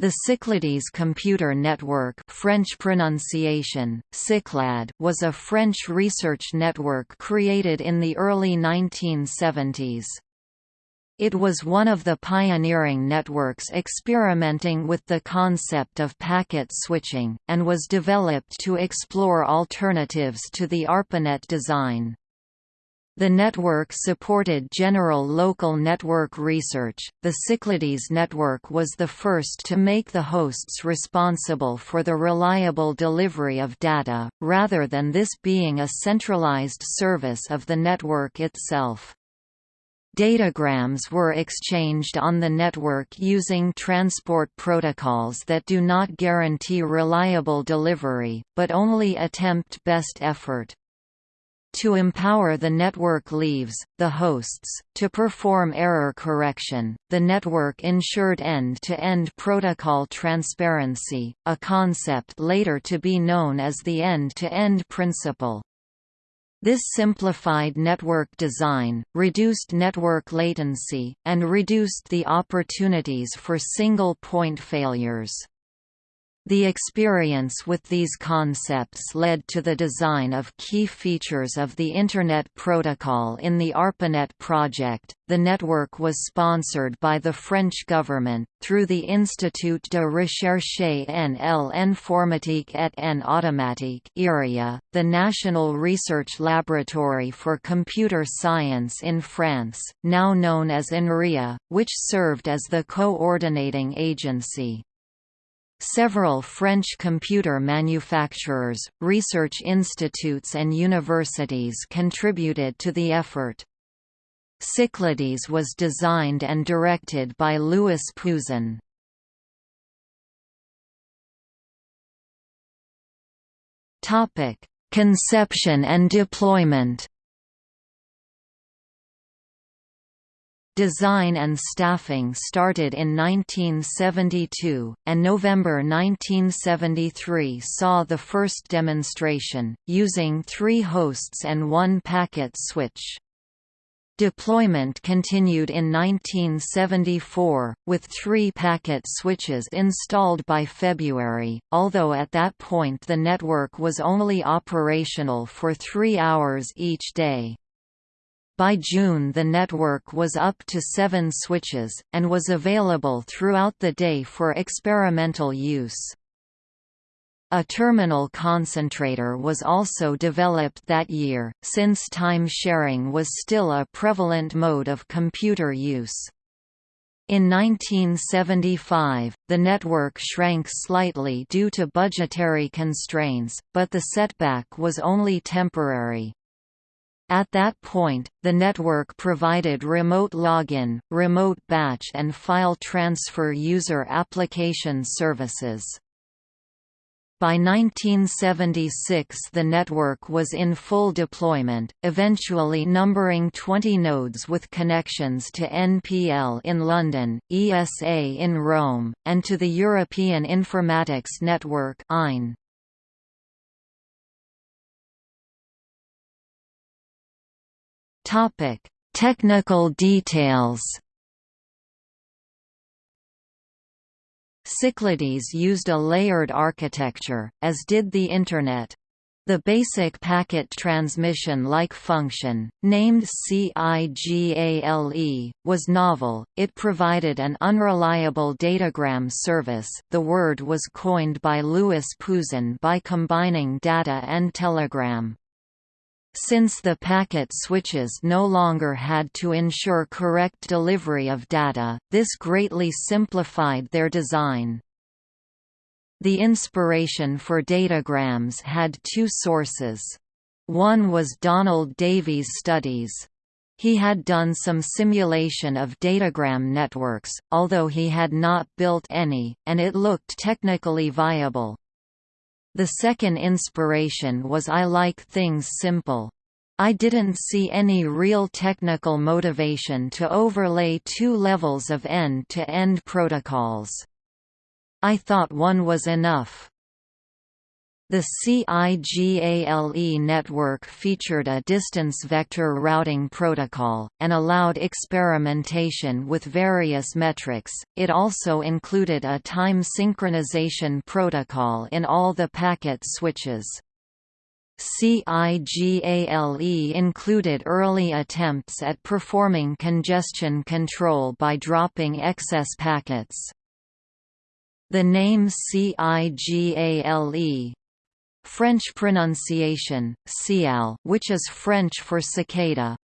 The Cyclades computer network French pronunciation, Cyclade was a French research network created in the early 1970s. It was one of the pioneering networks experimenting with the concept of packet switching, and was developed to explore alternatives to the ARPANET design. The network supported general local network research. The Cyclades network was the first to make the hosts responsible for the reliable delivery of data, rather than this being a centralized service of the network itself. Datagrams were exchanged on the network using transport protocols that do not guarantee reliable delivery, but only attempt best effort. To empower the network leaves, the hosts, to perform error correction, the network ensured end-to-end -end protocol transparency, a concept later to be known as the end-to-end -end principle. This simplified network design, reduced network latency, and reduced the opportunities for single-point failures. The experience with these concepts led to the design of key features of the Internet Protocol in the ARPANET project. The network was sponsored by the French government, through the Institut de Recherche en l'Informatique et en Automatique IRIA, the National Research Laboratory for Computer Science in France, now known as INRIA, which served as the coordinating agency. Several French computer manufacturers, research institutes and universities contributed to the effort. Cyclades was designed and directed by Louis Pouzin. Conception and deployment Design and staffing started in 1972, and November 1973 saw the first demonstration, using three hosts and one packet switch. Deployment continued in 1974, with three packet switches installed by February, although at that point the network was only operational for three hours each day. By June the network was up to seven switches, and was available throughout the day for experimental use. A terminal concentrator was also developed that year, since time sharing was still a prevalent mode of computer use. In 1975, the network shrank slightly due to budgetary constraints, but the setback was only temporary. At that point, the network provided remote login, remote batch and file transfer user application services. By 1976 the network was in full deployment, eventually numbering 20 nodes with connections to NPL in London, ESA in Rome, and to the European Informatics Network EIN. Topic: Technical details. Cyclades used a layered architecture, as did the Internet. The basic packet transmission-like function, named CIGALE, was novel. It provided an unreliable datagram service. The word was coined by Louis Pouzin by combining data and telegram. Since the packet switches no longer had to ensure correct delivery of data, this greatly simplified their design. The inspiration for datagrams had two sources. One was Donald Davies' studies. He had done some simulation of datagram networks, although he had not built any, and it looked technically viable. The second inspiration was I like things simple. I didn't see any real technical motivation to overlay two levels of end-to-end -end protocols. I thought one was enough. The CIGALE network featured a distance vector routing protocol, and allowed experimentation with various metrics. It also included a time synchronization protocol in all the packet switches. CIGALE included early attempts at performing congestion control by dropping excess packets. The name CIGALE French pronunciation, cial, which is French for cicada,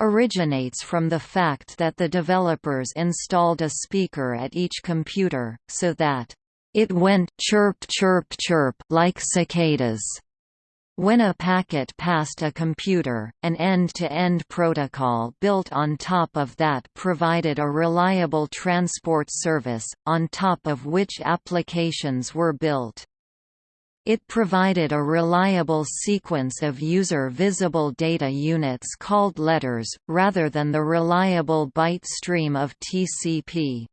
originates from the fact that the developers installed a speaker at each computer, so that it went chirp chirp chirp like cicadas. When a packet passed a computer, an end-to-end -end protocol built on top of that provided a reliable transport service, on top of which applications were built. It provided a reliable sequence of user-visible data units called letters, rather than the reliable byte stream of TCP.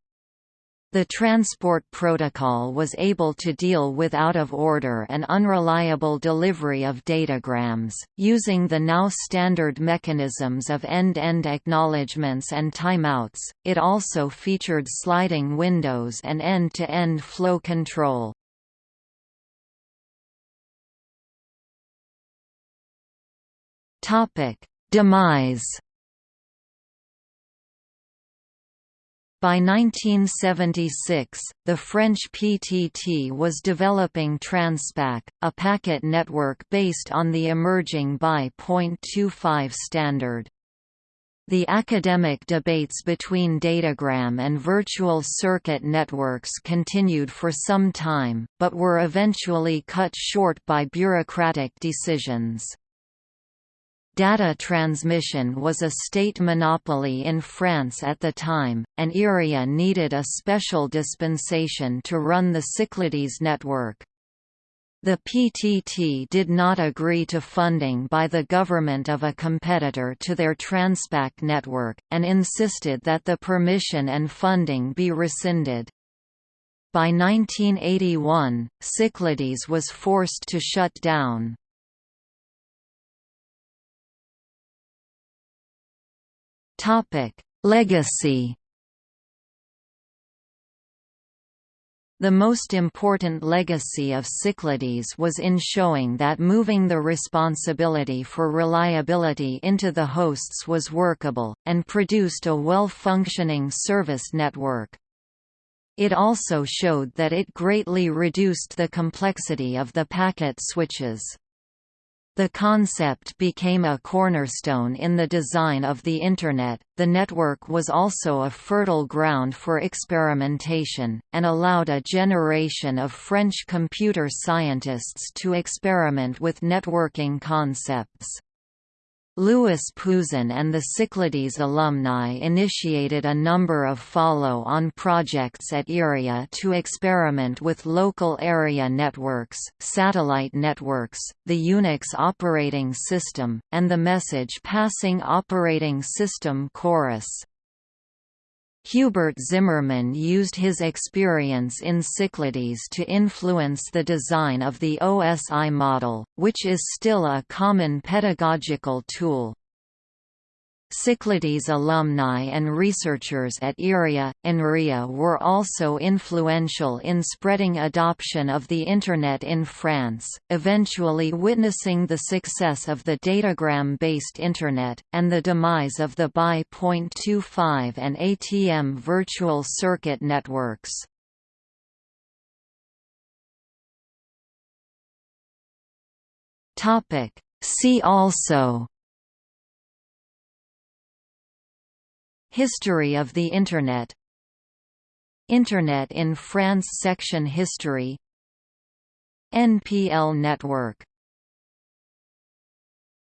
The transport protocol was able to deal with out-of-order and unreliable delivery of datagrams, using the now standard mechanisms of end-end acknowledgements and timeouts. It also featured sliding windows and end-to-end -end flow control. Topic: Demise. By 1976, the French PTT was developing Transpac, a packet network based on the emerging BY.25 standard. The academic debates between datagram and virtual circuit networks continued for some time, but were eventually cut short by bureaucratic decisions. Data transmission was a state monopoly in France at the time, and IRIA needed a special dispensation to run the Cyclades network. The PTT did not agree to funding by the government of a competitor to their Transpac network, and insisted that the permission and funding be rescinded. By 1981, Cyclades was forced to shut down. Legacy. The most important legacy of Cyclades was in showing that moving the responsibility for reliability into the hosts was workable, and produced a well-functioning service network. It also showed that it greatly reduced the complexity of the packet switches. The concept became a cornerstone in the design of the Internet. The network was also a fertile ground for experimentation, and allowed a generation of French computer scientists to experiment with networking concepts. Louis Pouzin and the Cyclades alumni initiated a number of follow-on projects at IRIA to experiment with local area networks, satellite networks, the Unix operating system, and the message passing operating system Chorus. Hubert Zimmermann used his experience in Cyclades to influence the design of the OSI model, which is still a common pedagogical tool. Cyclades alumni and researchers at IRIA, INRIA were also influential in spreading adoption of the Internet in France, eventually witnessing the success of the datagram-based Internet, and the demise of the BY.25 and ATM virtual circuit networks. See also History of the Internet. Internet in France Section History. NPL Network